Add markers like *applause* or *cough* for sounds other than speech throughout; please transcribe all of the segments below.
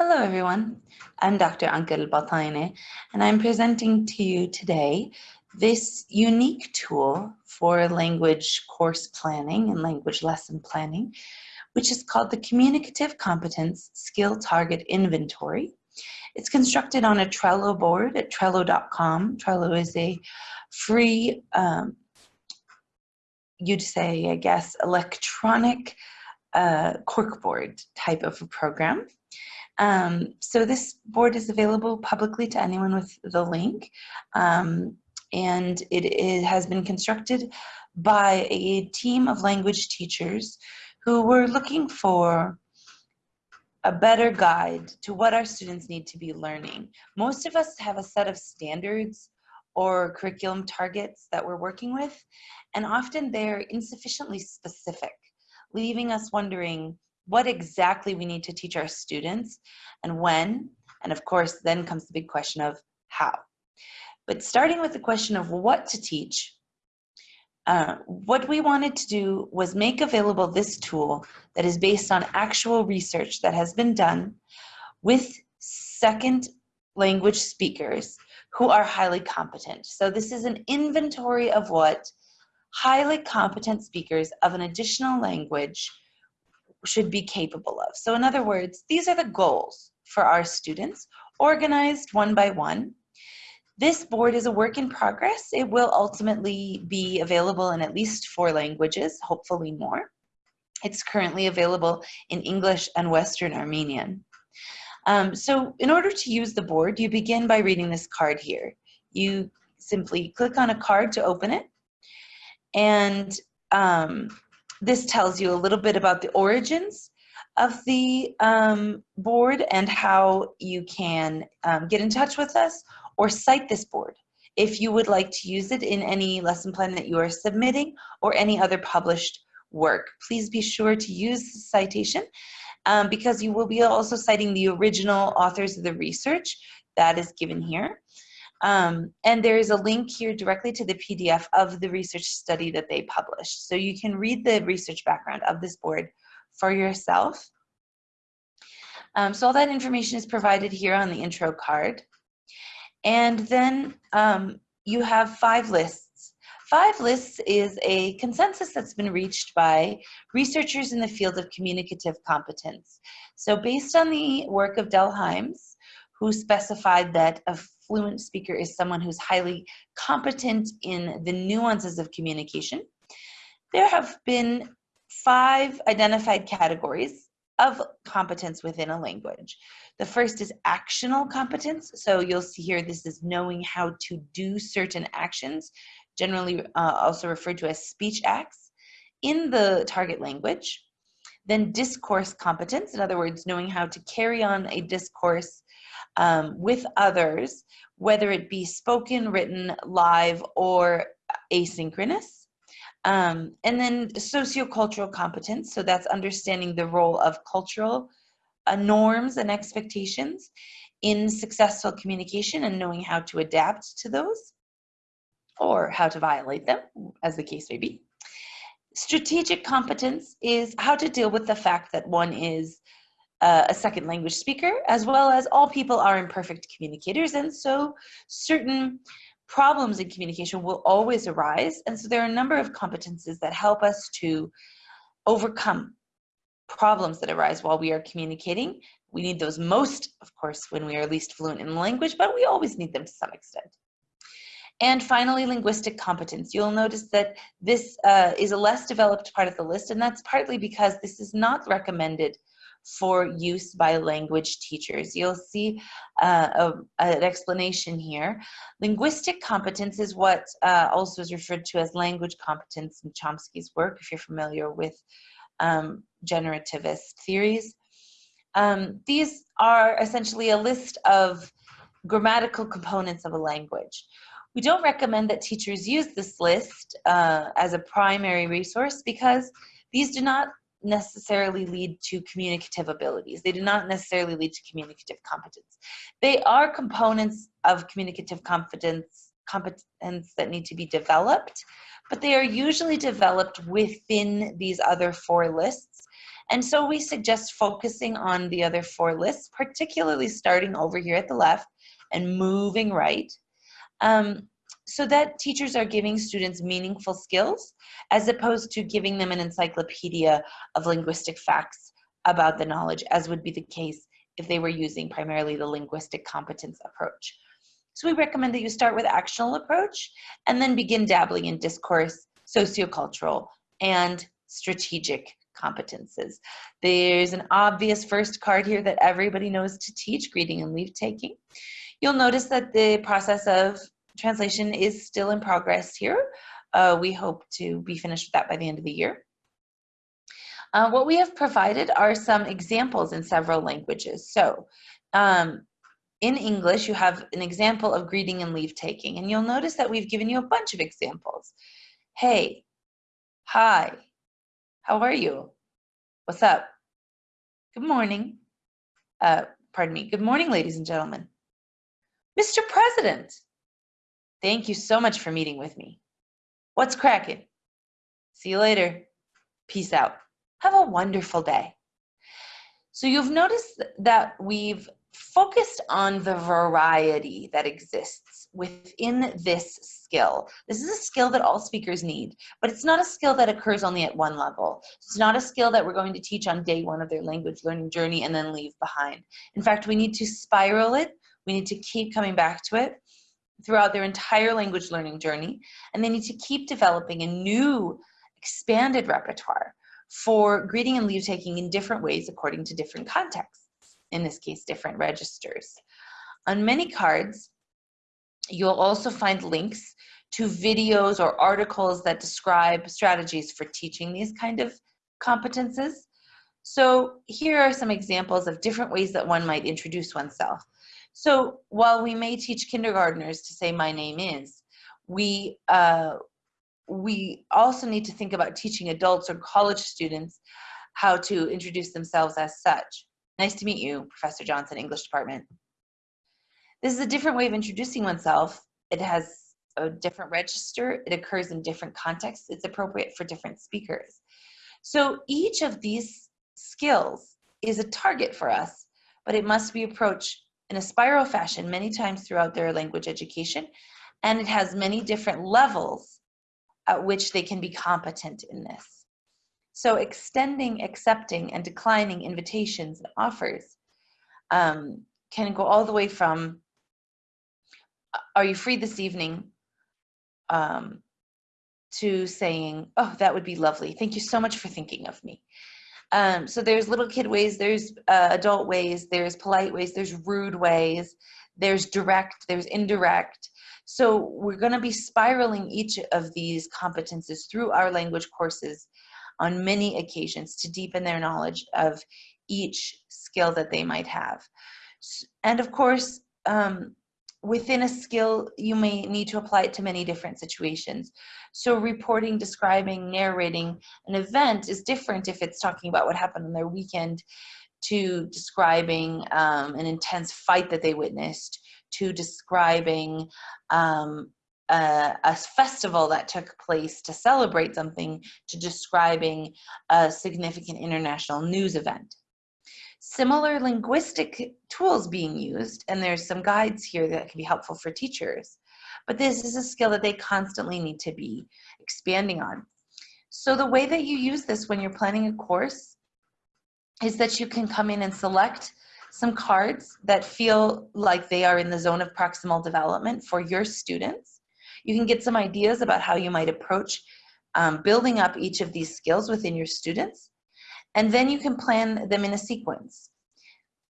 Hello, everyone. I'm Dr. Ankel Bataine, and I'm presenting to you today this unique tool for language course planning and language lesson planning, which is called the Communicative Competence Skill Target Inventory. It's constructed on a Trello board at trello.com. Trello is a free, um, you'd say, I guess, electronic uh, corkboard type of a program. Um, so this board is available publicly to anyone with the link. Um, and it, it, has been constructed by a team of language teachers who were looking for a better guide to what our students need to be learning. Most of us have a set of standards or curriculum targets that we're working with, and often they're insufficiently specific, leaving us wondering, what exactly we need to teach our students and when, and of course, then comes the big question of how. But starting with the question of what to teach, uh, what we wanted to do was make available this tool that is based on actual research that has been done with second language speakers who are highly competent. So this is an inventory of what highly competent speakers of an additional language should be capable of. So in other words, these are the goals for our students, organized one by one. This board is a work in progress. It will ultimately be available in at least four languages, hopefully more. It's currently available in English and Western Armenian. Um, so in order to use the board, you begin by reading this card here. You simply click on a card to open it. And um, this tells you a little bit about the origins of the um, board and how you can um, get in touch with us or cite this board if you would like to use it in any lesson plan that you are submitting or any other published work. Please be sure to use the citation um, because you will be also citing the original authors of the research that is given here. Um, and there is a link here directly to the PDF of the research study that they published. So you can read the research background of this board for yourself. Um, so all that information is provided here on the intro card. And then um, you have five lists. Five lists is a consensus that's been reached by researchers in the field of communicative competence. So based on the work of Dell Hymes, who specified that a fluent speaker is someone who's highly competent in the nuances of communication. There have been five identified categories of competence within a language. The first is actional competence. So you'll see here, this is knowing how to do certain actions, generally uh, also referred to as speech acts, in the target language. Then discourse competence, in other words, knowing how to carry on a discourse um, with others, whether it be spoken, written, live, or asynchronous. Um, and then sociocultural competence, so that's understanding the role of cultural uh, norms and expectations in successful communication and knowing how to adapt to those or how to violate them, as the case may be. Strategic competence is how to deal with the fact that one is uh, a second language speaker, as well as all people are imperfect communicators. And so certain problems in communication will always arise. And so there are a number of competences that help us to overcome problems that arise while we are communicating. We need those most, of course, when we are least fluent in the language, but we always need them to some extent. And finally, linguistic competence. You'll notice that this uh, is a less developed part of the list, and that's partly because this is not recommended for use by language teachers. You'll see uh, a, an explanation here. Linguistic competence is what uh, also is referred to as language competence in Chomsky's work, if you're familiar with um, generativist theories. Um, these are essentially a list of grammatical components of a language. We don't recommend that teachers use this list uh, as a primary resource because these do not necessarily lead to communicative abilities. They do not necessarily lead to communicative competence. They are components of communicative competence, competence that need to be developed, but they are usually developed within these other four lists. And so we suggest focusing on the other four lists, particularly starting over here at the left and moving right. Um, so that teachers are giving students meaningful skills as opposed to giving them an encyclopedia of linguistic facts about the knowledge as would be the case if they were using primarily the linguistic competence approach. So we recommend that you start with actional approach and then begin dabbling in discourse, sociocultural, and strategic competences. There's an obvious first card here that everybody knows to teach, greeting and leave taking. You'll notice that the process of translation is still in progress here. Uh, we hope to be finished with that by the end of the year. Uh, what we have provided are some examples in several languages. So um, in English, you have an example of greeting and leave taking, and you'll notice that we've given you a bunch of examples. Hey, hi, how are you? What's up? Good morning. Uh, pardon me. Good morning, ladies and gentlemen. Mr. President, thank you so much for meeting with me. What's cracking? See you later. Peace out. Have a wonderful day. So you've noticed that we've focused on the variety that exists within this skill. This is a skill that all speakers need, but it's not a skill that occurs only at one level. It's not a skill that we're going to teach on day one of their language learning journey and then leave behind. In fact, we need to spiral it. We need to keep coming back to it throughout their entire language learning journey, and they need to keep developing a new expanded repertoire for greeting and leave taking in different ways according to different contexts, in this case, different registers. On many cards, you'll also find links to videos or articles that describe strategies for teaching these kind of competences. So here are some examples of different ways that one might introduce oneself. So while we may teach kindergarteners to say my name is, we, uh, we also need to think about teaching adults or college students how to introduce themselves as such. Nice to meet you, Professor Johnson, English department. This is a different way of introducing oneself. It has a different register. It occurs in different contexts. It's appropriate for different speakers. So each of these skills is a target for us, but it must be approached in a spiral fashion many times throughout their language education. And it has many different levels at which they can be competent in this. So extending, accepting, and declining invitations and offers um, can go all the way from, are you free this evening, um, to saying, oh, that would be lovely. Thank you so much for thinking of me. Um, so there's little kid ways, there's uh, adult ways, there's polite ways, there's rude ways, there's direct, there's indirect. So we're going to be spiraling each of these competences through our language courses on many occasions to deepen their knowledge of each skill that they might have. And of course, um, within a skill, you may need to apply it to many different situations. So reporting, describing, narrating an event is different if it's talking about what happened on their weekend to describing um, an intense fight that they witnessed to describing um, a, a, festival that took place to celebrate something to describing a significant international news event. Similar linguistic tools being used, and there's some guides here that can be helpful for teachers, but this is a skill that they constantly need to be expanding on. So the way that you use this when you're planning a course is that you can come in and select some cards that feel like they are in the zone of proximal development for your students. You can get some ideas about how you might approach um, building up each of these skills within your students. And then you can plan them in a sequence.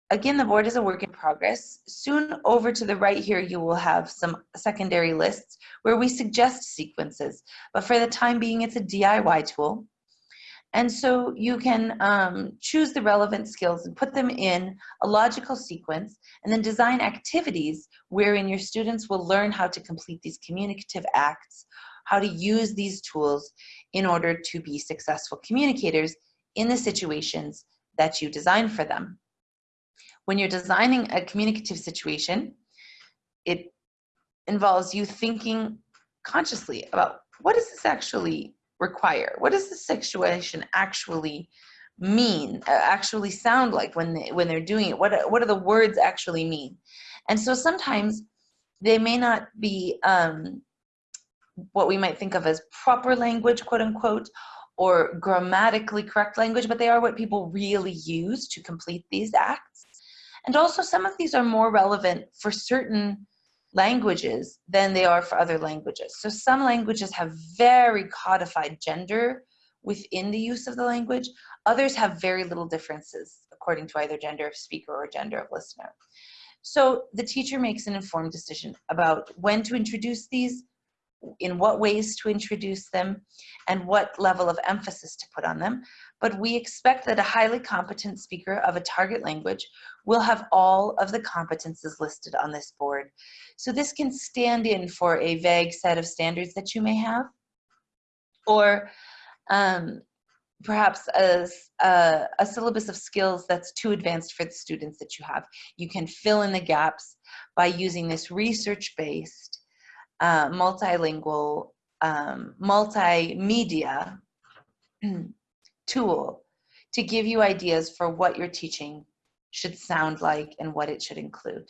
Again, the board is a work in progress. Soon over to the right here, you will have some secondary lists where we suggest sequences. But for the time being, it's a DIY tool. And so you can um, choose the relevant skills and put them in a logical sequence and then design activities wherein your students will learn how to complete these communicative acts, how to use these tools in order to be successful communicators in the situations that you design for them. When you're designing a communicative situation, it involves you thinking consciously about what does this actually require? What does the situation actually mean, uh, actually sound like when they, when they're doing it? What what do the words actually mean? And so sometimes they may not be um, what we might think of as proper language, quote unquote, or grammatically correct language, but they are what people really use to complete these acts. And also some of these are more relevant for certain languages than they are for other languages. So some languages have very codified gender within the use of the language. Others have very little differences according to either gender of speaker or gender of listener. So the teacher makes an informed decision about when to introduce these, in what ways to introduce them, and what level of emphasis to put on them. But we expect that a highly competent speaker of a target language will have all of the competences listed on this board. So this can stand in for a vague set of standards that you may have, or um, perhaps a, a, a, syllabus of skills that's too advanced for the students that you have. You can fill in the gaps by using this research-based, uh, multilingual, um, multimedia *clears throat* tool to give you ideas for what your teaching should sound like and what it should include.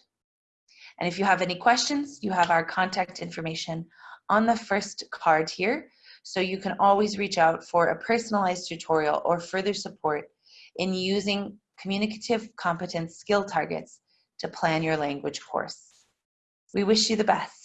And if you have any questions, you have our contact information on the first card here. So you can always reach out for a personalized tutorial or further support in using communicative competence skill targets to plan your language course. We wish you the best.